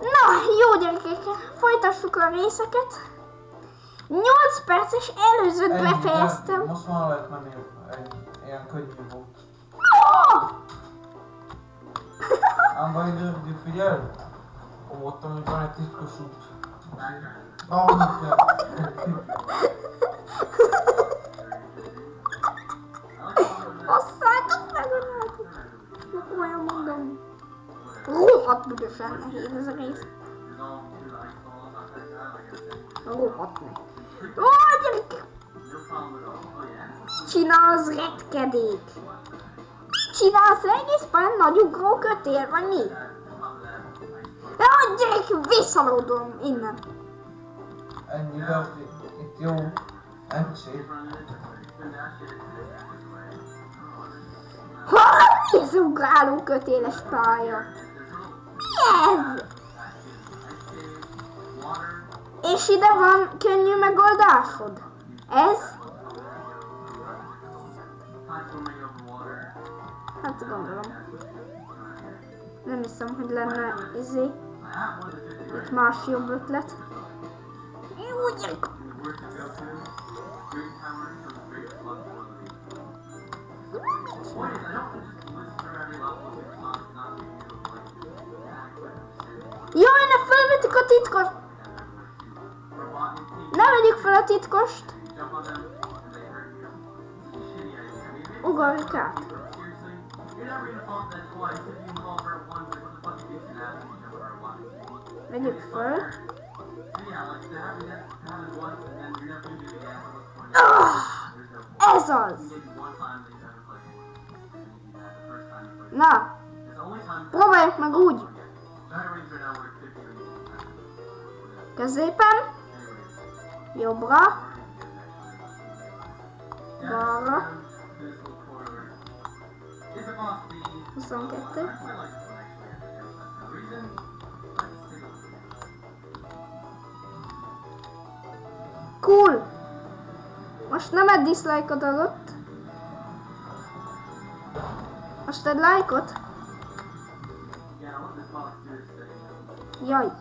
Na, jó gyerekek, folytassuk a részeket. 8 perces előzőt de befejeztem. Most már lehet menni, egy ilyen könnyű volt. Oh! Ám vagy de figyelj! Ott, hogy van egy titkos út. Ah, mit kell? Rohadt büdösen nehéz ez a rész. Rohadt meg. Ó, gyerekek! Mit csinálsz, retkedék? Mit csinálsz? Egész pályán nagy ugró kötél, vagy mi? Jó, gyerek, visszalódom innen. Ennyi, de itt, jó. MC. Ha, mi ez ugráló kötéles pálya? Ez? És ide van könnyű megoldásod? Ez? Hát gondolom. Nem hiszem, hogy lenne izé. Itt más jobb ötlet. Jó, gyerek! Felvettük a titkos! Ne vegyük fel a titkost! Ugorjuk át. Vegyük föl. Ah, ez az! Na, próbáljuk meg úgy. Középen. Jobbra. Balra. 22. Cool! Most nem egy dislike-ot adott. Most egy like-ot. Jaj.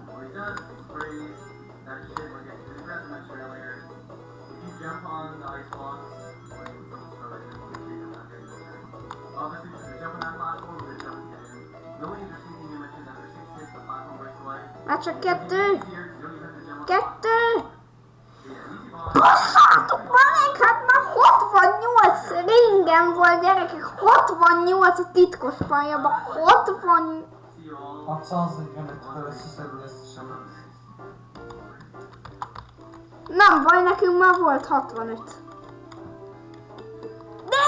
Már csak kettő. Kettő. Basszátok már meg, hát már 68 ringem volt gyerekek, 68 a titkos pályában, 60... 645 fel összeszedni ezt sem. Nem baj, nekünk már volt 65. De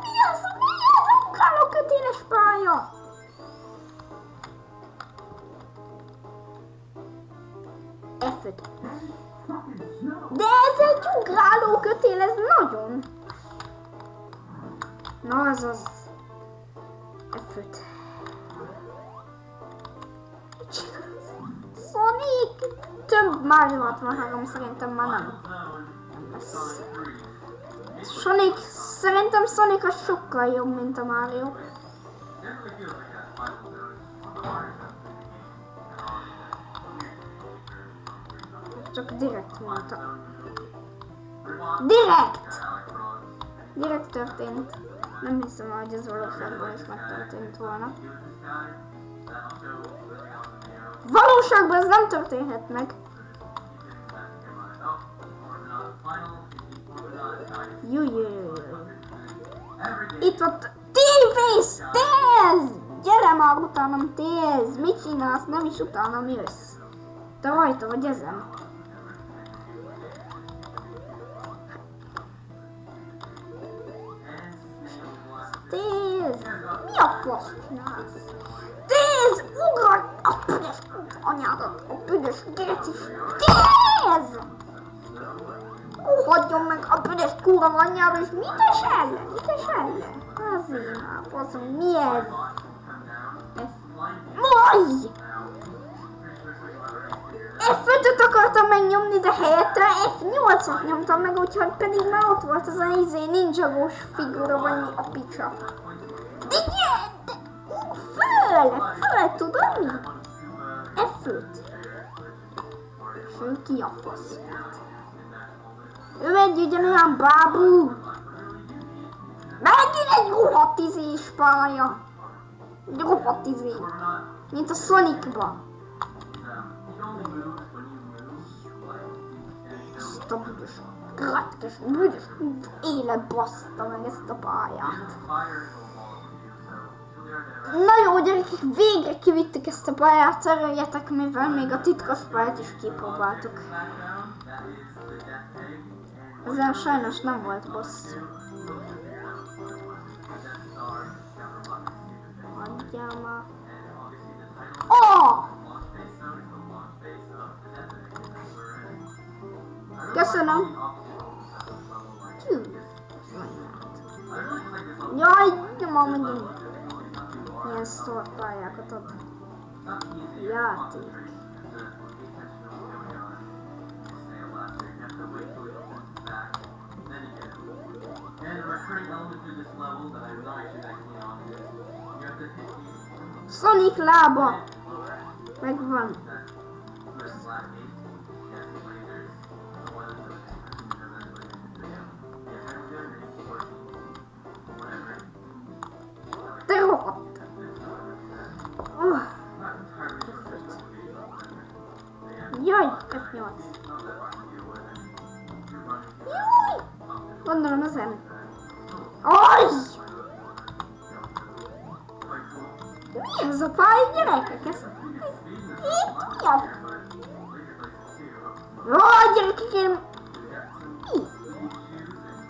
mi az, mi ez a ugráló kötéles pálya? F De ez egy ugráló kötél, ez nagyon. Na, az az. F5. Mit csinálsz? Sonic! Több Mario 63 szerintem már nem. lesz. Sonic, szerintem Sonic az sokkal jobb, mint a Mario. Csak direkt mondta. Direkt! Direkt történt. Nem hiszem, hogy ez valóságban is megtörtént volna. Valóságban ez nem történhet meg. Jó, jó. Itt ott T-Face! Téz! Gyere már utánam, Téz! Mit csinálsz? Nem is utánam jössz. Te rajta vagy ezen. Fasz csinálsz? Téz! Ugrad! A büdös anyádat! A büdös gecis! Téz! Hagyjon meg a büdös kúra anyjába, és mit es ellen? Mit es ellen? Azért már, faszom, mi ez? Ez... Maj! F5-öt akartam megnyomni, de helyette F8-at nyomtam meg, úgyhogy pedig már ott volt az a izé ninjagós figura, vagy mi a picsa. De, de, föl, föl, tudod mi? F5-t. És ő ki a fasz? Ő egy ugyanolyan bábú. Megint egy rohadt izés pálya. Egy rohadt izé. Mint a Sonicba. Ezt a büdös, gratkes, büdös élet baszta meg ezt a pályát. Na jó gyerekek, végre kivittük ezt a pályát, örüljetek, mivel még a titkos pályát is kipróbáltuk. Ezzel sajnos nem volt boss. Adjál már. Oh! Köszönöm. Tű. Jaj, nem ma megint. Milyen szor pályákat ad. Játék. And a recurring Gondolom ezen. Aj! Mi ez a pálya gyerekek? Ez... Itt mi a... Ó, gyerekek, én... Mi?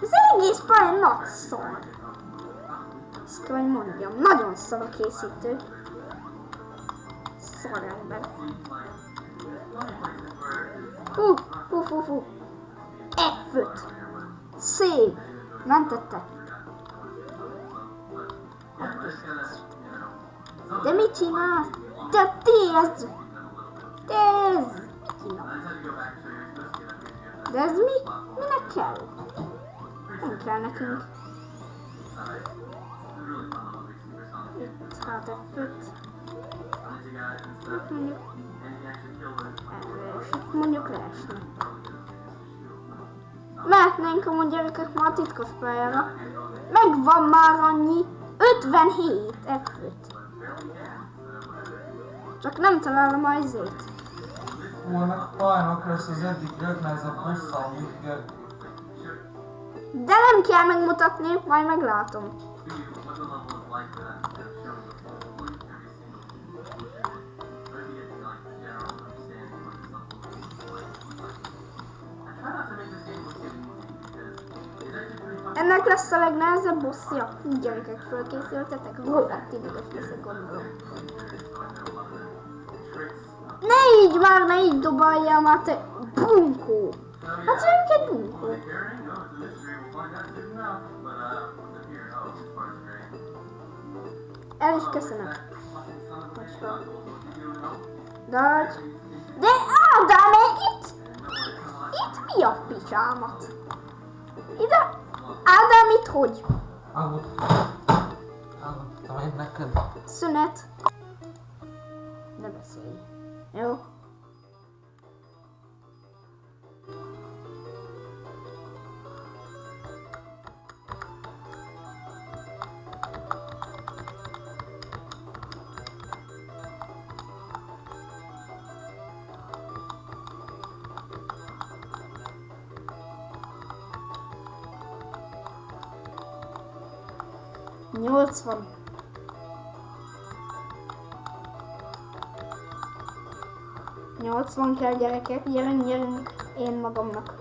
Ez egész pálya nagy szar. Ezt kell, hogy mondjam. Nagyon szar a készítő. Szar ember. Fú, fú, fú, fú. F5. Save. Mentette. De mit csinálsz? Te tézd! Tézd! De ez mi? Minek kell? Nem kell nekünk. Itt hát F5. Hát mondjuk... Mondjuk leesne. Mehetnénk amúgy gyerekek már a titkos pályára. Megvan már annyi. 57 F5. Csak nem találom a izét. Ennek pályának lesz az eddig legnehezebb bossa, amit Gergő. De nem kell megmutatni, majd meglátom. Ennek lesz a legnehezebb bosszja. Így gyerekek, fölkészültetek? Rohadt ideges leszek, gondolom. Ne így már, ne így dobaljál már, te bunkó! Hát ők egy bunkó. El is köszönöm. De, de Ádám, itt, itt mi a picsámat? Ide, Ádám, itt hogy? Álmodtam. Álmodtam én neked. Szünet. Ne beszélj. Jó? Nyolcvan. Nyolcvan kell gyerekek, gyerünk, gyerünk, én magamnak.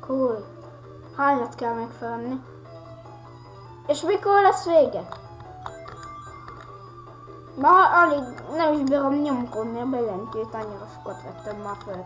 Cool. Hányat kell megfelelni? És mikor lesz vége? Már alig nem is bírom nyomkodni a bejelentőt, annyira sokat vettem már föl.